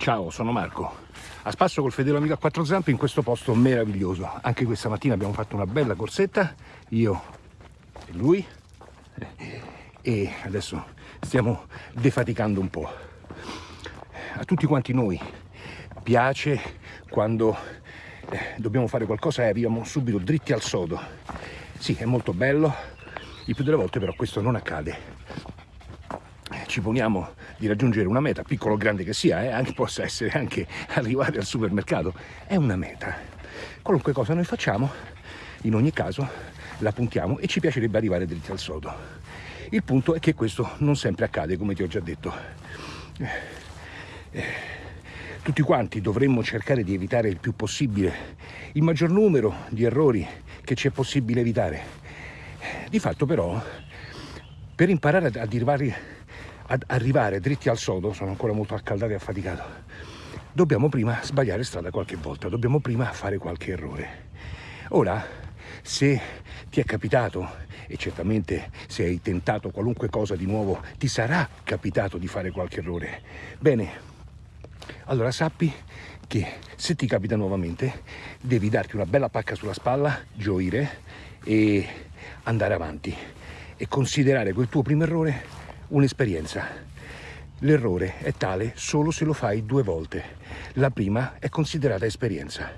Ciao, sono Marco. A spasso col fedele amico a quattro zampe in questo posto meraviglioso. Anche questa mattina abbiamo fatto una bella corsetta, io e lui. E adesso stiamo defaticando un po'. A tutti quanti noi piace quando eh, dobbiamo fare qualcosa e arriviamo subito dritti al sodo. Sì, è molto bello, il più delle volte però questo non accade ci poniamo di raggiungere una meta, piccolo o grande che sia, eh, anche, possa essere anche arrivare al supermercato, è una meta. Qualunque cosa noi facciamo, in ogni caso la puntiamo e ci piacerebbe arrivare dritti al sodo. Il punto è che questo non sempre accade, come ti ho già detto. Tutti quanti dovremmo cercare di evitare il più possibile il maggior numero di errori che ci è possibile evitare. Di fatto però, per imparare ad arrivare ad arrivare dritti al sodo, sono ancora molto accaldato e affaticato, dobbiamo prima sbagliare strada qualche volta, dobbiamo prima fare qualche errore. Ora, se ti è capitato, e certamente se hai tentato qualunque cosa di nuovo, ti sarà capitato di fare qualche errore, bene, allora sappi che se ti capita nuovamente devi darti una bella pacca sulla spalla, gioire e andare avanti e considerare quel tuo primo errore un'esperienza. L'errore è tale solo se lo fai due volte. La prima è considerata esperienza.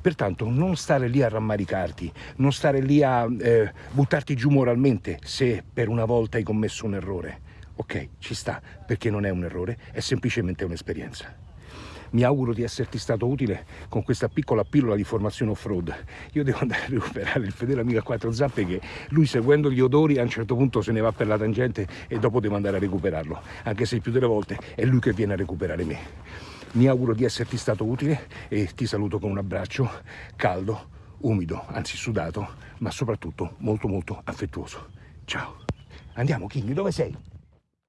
Pertanto non stare lì a rammaricarti, non stare lì a eh, buttarti giù moralmente se per una volta hai commesso un errore. Ok, ci sta, perché non è un errore, è semplicemente un'esperienza. Mi auguro di esserti stato utile con questa piccola pillola di formazione off-road. Io devo andare a recuperare il fedele amico a quattro zampe che lui seguendo gli odori a un certo punto se ne va per la tangente e dopo devo andare a recuperarlo, anche se più delle volte è lui che viene a recuperare me. Mi auguro di esserti stato utile e ti saluto con un abbraccio caldo, umido, anzi sudato, ma soprattutto molto molto affettuoso. Ciao. Andiamo King, dove sei?